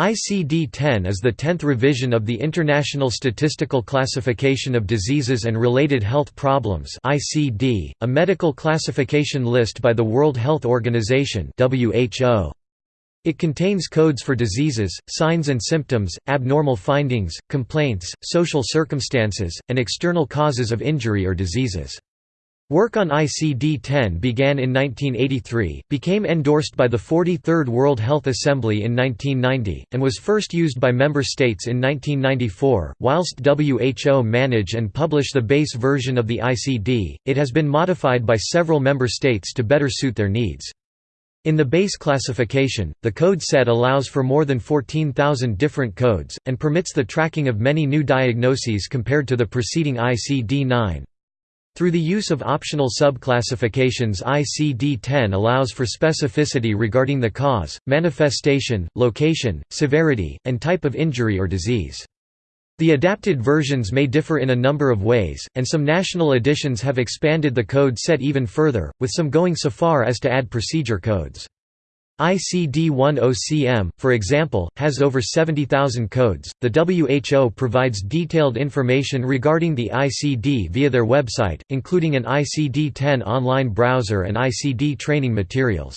ICD-10 is the tenth revision of the International Statistical Classification of Diseases and Related Health Problems (ICD), a medical classification list by the World Health Organization (WHO). It contains codes for diseases, signs and symptoms, abnormal findings, complaints, social circumstances, and external causes of injury or diseases. Work on ICD-10 began in 1983, became endorsed by the 43rd World Health Assembly in 1990, and was first used by member states in 1994. Whilst WHO manage and publish the base version of the ICD, it has been modified by several member states to better suit their needs. In the base classification, the code set allows for more than 14,000 different codes, and permits the tracking of many new diagnoses compared to the preceding ICD-9. Through the use of optional subclassifications ICD-10 allows for specificity regarding the cause, manifestation, location, severity, and type of injury or disease. The adapted versions may differ in a number of ways, and some national editions have expanded the code set even further, with some going so far as to add procedure codes. ICD-10-CM, for example, has over 70,000 codes. The WHO provides detailed information regarding the ICD via their website, including an ICD-10 online browser and ICD training materials.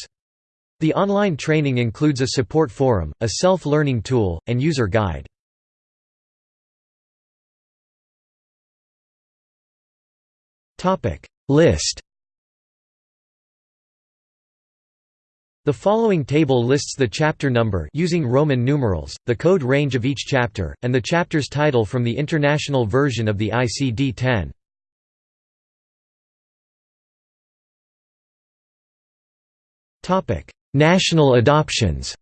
The online training includes a support forum, a self-learning tool, and user guide. List The following table lists the chapter number using Roman numerals, the code range of each chapter, and the chapter's title from the international version of the ICD-10. National adoptions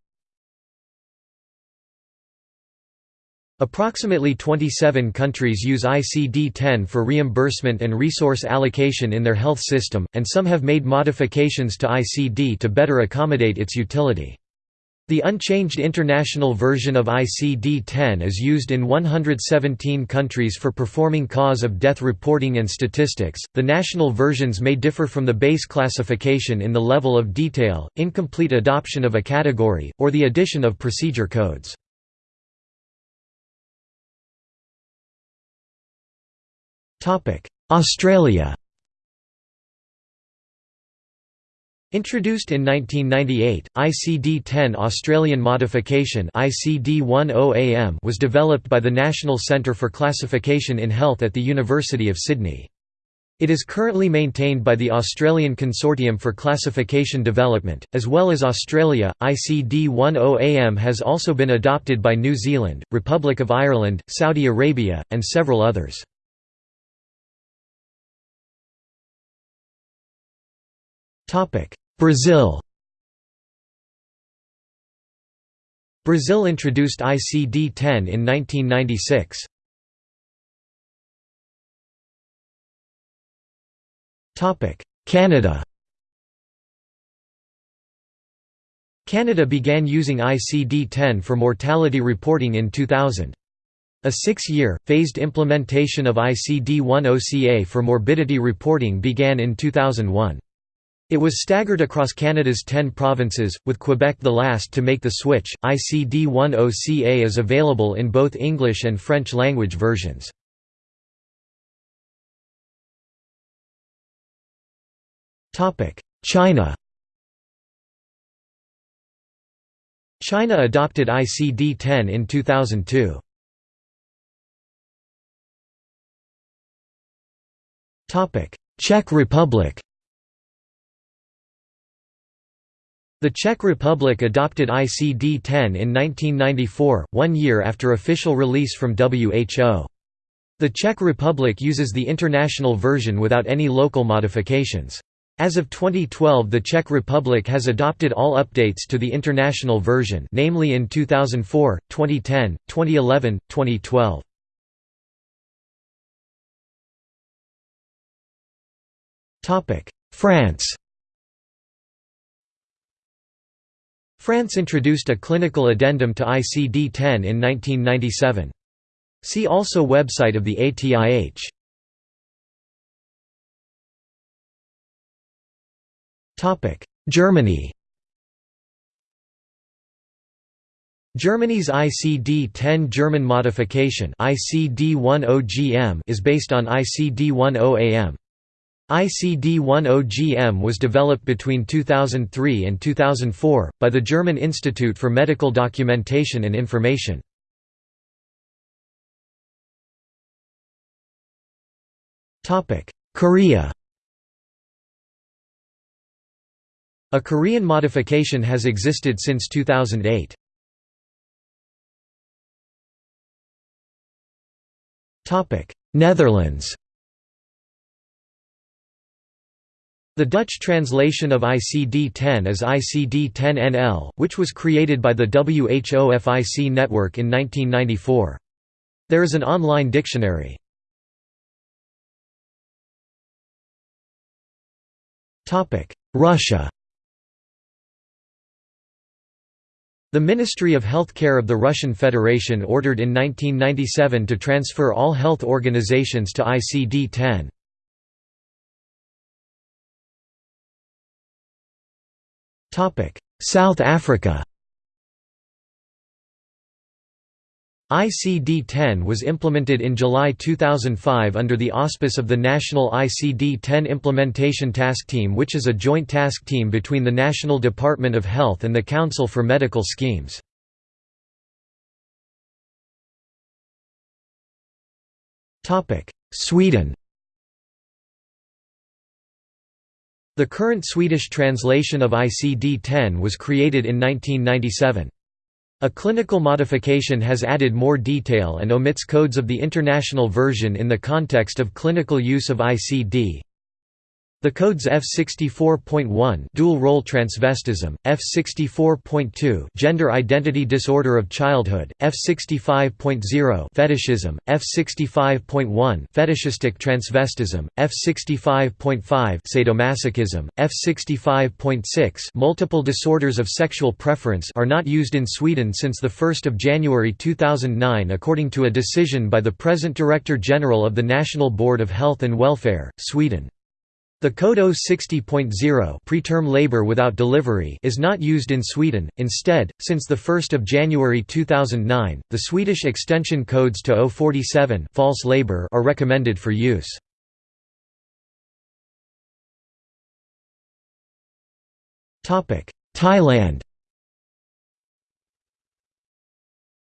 Approximately 27 countries use ICD-10 for reimbursement and resource allocation in their health system, and some have made modifications to ICD to better accommodate its utility. The unchanged international version of ICD-10 is used in 117 countries for performing cause of death reporting and statistics. The national versions may differ from the base classification in the level of detail, incomplete adoption of a category, or the addition of procedure codes. Australia Introduced in 1998, ICD-10 Australian modification ICD-10AM was developed by the National Centre for Classification in Health at the University of Sydney. It is currently maintained by the Australian Consortium for Classification Development, as well as Australia. ICD-10AM has also been adopted by New Zealand, Republic of Ireland, Saudi Arabia, and several others. Brazil Brazil introduced ICD-10 in 1996. Canada Canada began using ICD-10 for mortality reporting in 2000. A six-year, phased implementation of ICD-10-CA for morbidity reporting began in 2001. It was staggered across Canada's 10 provinces, with Quebec the last to make the switch. ICD-10-CA is available in both English and French language versions. China China adopted ICD-10 in 2002. Czech Republic The Czech Republic adopted ICD-10 in 1994, one year after official release from WHO. The Czech Republic uses the international version without any local modifications. As of 2012 the Czech Republic has adopted all updates to the international version namely in 2004, 2010, 2011, 2012. France France introduced a clinical addendum to ICD-10 in 1997. See also Website of the ATIH. Germany Germany's ICD-10 German modification ICD-10GM is based on ICD-10AM. ICD-10GM was developed between 2003 and 2004, by the German Institute for Medical Documentation and Information. Korea A Korean modification has existed since 2008. Netherlands The Dutch translation of ICD-10 is ICD-10-NL, which was created by the WHO-FIC network in 1994. There is an online dictionary. Russia The Ministry of Healthcare of the Russian Federation ordered in 1997 to transfer all health organizations to ICD-10. South Africa ICD-10 was implemented in July 2005 under the auspice of the National ICD-10 Implementation Task Team which is a joint task team between the National Department of Health and the Council for Medical Schemes. Sweden The current Swedish translation of ICD-10 was created in 1997. A clinical modification has added more detail and omits codes of the international version in the context of clinical use of ICD, the codes F64.1 dual role transvestism, F64.2 gender identity disorder of childhood, F65.0 fetishism, F65.1 fetishistic transvestism, F65.5 sadomasochism, F65.6 multiple disorders of sexual preference are not used in Sweden since the 1st of January 2009 according to a decision by the present Director General of the National Board of Health and Welfare, Sweden. The Code 060.0 preterm labor without delivery is not used in Sweden. Instead, since the 1st of January 2009, the Swedish extension codes to 047 false labor are recommended for use. Topic: Thailand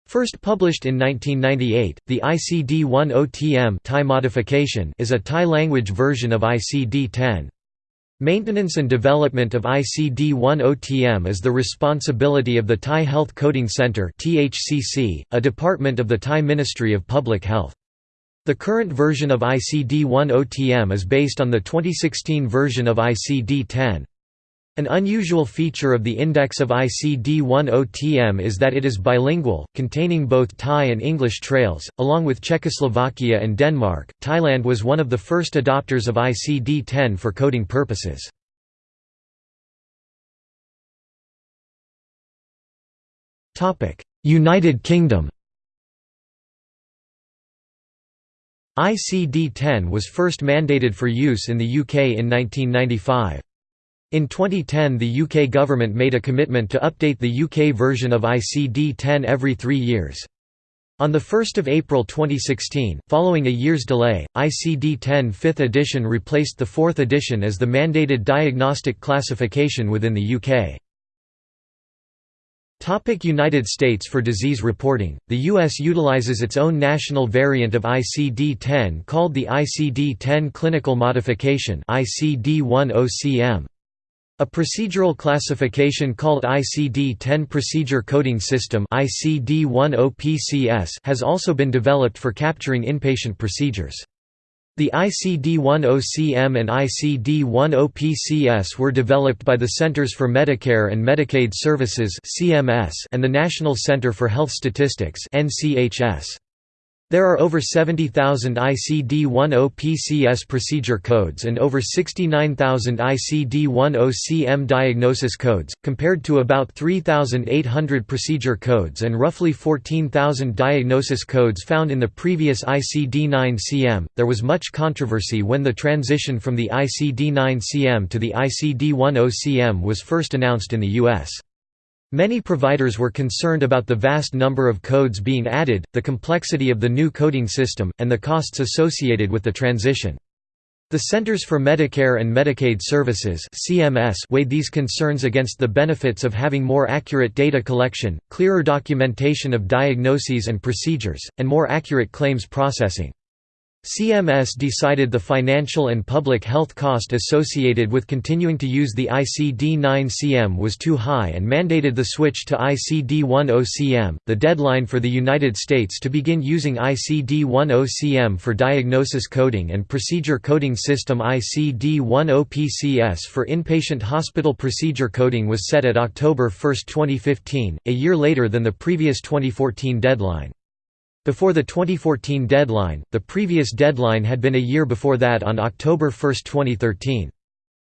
First published in 1998, the ICD-10-TM Thai modification is a Thai-language version of ICD-10. Maintenance and development of ICD-10-TM is the responsibility of the Thai Health Coding Centre a department of the Thai Ministry of Public Health. The current version of ICD-10-TM is based on the 2016 version of ICD-10. An unusual feature of the index of ICD-10-TM is that it is bilingual, containing both Thai and English trails, along with Czechoslovakia and Denmark. Thailand was one of the first adopters of ICD-10 for coding purposes. Topic: United Kingdom ICD-10 was first mandated for use in the UK in 1995. In 2010 the UK government made a commitment to update the UK version of ICD-10 every three years. On 1 April 2016, following a year's delay, ICD-10 5th edition replaced the 4th edition as the mandated diagnostic classification within the UK. Topic United States For disease reporting, the U.S. utilizes its own national variant of ICD-10 called the ICD-10 Clinical Modification ICD-10-CM. A procedural classification called ICD-10 Procedure Coding System has also been developed for capturing inpatient procedures. The ICD-10-CM and ICD-10-PCS were developed by the Centers for Medicare and Medicaid Services and the National Center for Health Statistics there are over 70,000 ICD-10-PCS procedure codes and over 69,000 ICD-10-CM diagnosis codes, compared to about 3,800 procedure codes and roughly 14,000 diagnosis codes found in the previous ICD-9-CM. There was much controversy when the transition from the ICD-9-CM to the ICD-10-CM was first announced in the U.S. Many providers were concerned about the vast number of codes being added, the complexity of the new coding system, and the costs associated with the transition. The Centers for Medicare and Medicaid Services (CMS) weighed these concerns against the benefits of having more accurate data collection, clearer documentation of diagnoses and procedures, and more accurate claims processing. CMS decided the financial and public health cost associated with continuing to use the ICD-9-CM was too high and mandated the switch to ICD-10-CM. The deadline for the United States to begin using ICD-10-CM for diagnosis coding and procedure coding system ICD-10-PCS for inpatient hospital procedure coding was set at October 1, 2015, a year later than the previous 2014 deadline. Before the 2014 deadline, the previous deadline had been a year before that on October 1, 2013.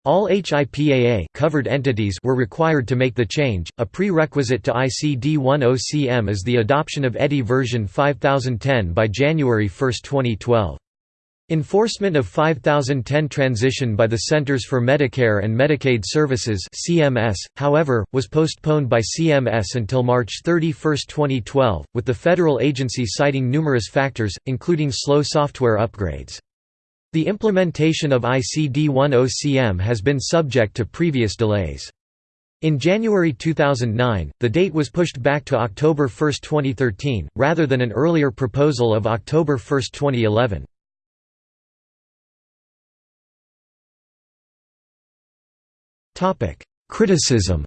All HIPAA covered entities were required to make the change. A prerequisite to ICD-10-CM is the adoption of EDI version 5010 by January 1, 2012. Enforcement of 5010 transition by the Centers for Medicare and Medicaid Services (CMS), however, was postponed by CMS until March 31, 2012, with the federal agency citing numerous factors, including slow software upgrades. The implementation of ICD-10-CM has been subject to previous delays. In January 2009, the date was pushed back to October 1, 2013, rather than an earlier proposal of October 1, 2011. Criticism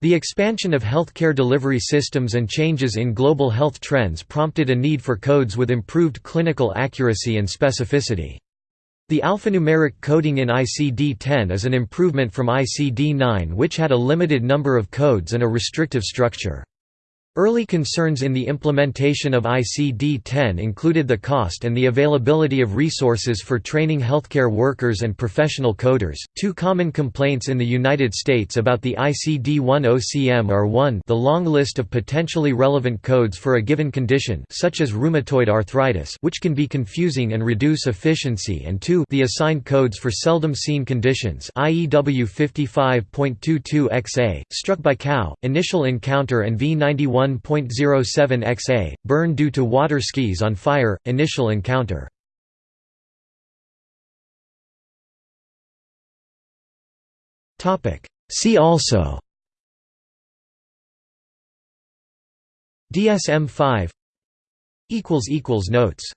The expansion of healthcare delivery systems and changes in global health trends prompted a need for codes with improved clinical accuracy and specificity. The alphanumeric coding in ICD-10 is an improvement from ICD-9 which had a limited number of codes and a restrictive structure. Early concerns in the implementation of ICD-10 included the cost and the availability of resources for training healthcare workers and professional coders. Two common complaints in the United States about the ICD-10-CM are 1 the long list of potentially relevant codes for a given condition such as rheumatoid arthritis which can be confusing and reduce efficiency and 2 the assigned codes for seldom seen conditions IEW 55.22XA, struck by cow, initial encounter and V91 1.07 XA, burn due to water skis on fire, initial encounter. Topic See also DSM-5 Notes